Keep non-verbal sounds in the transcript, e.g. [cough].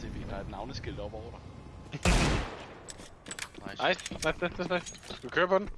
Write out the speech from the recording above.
Se, CV, der er et navneskilt op over dig. [laughs] Nice, nice, nice, nice, nice. Skal vi køre på den?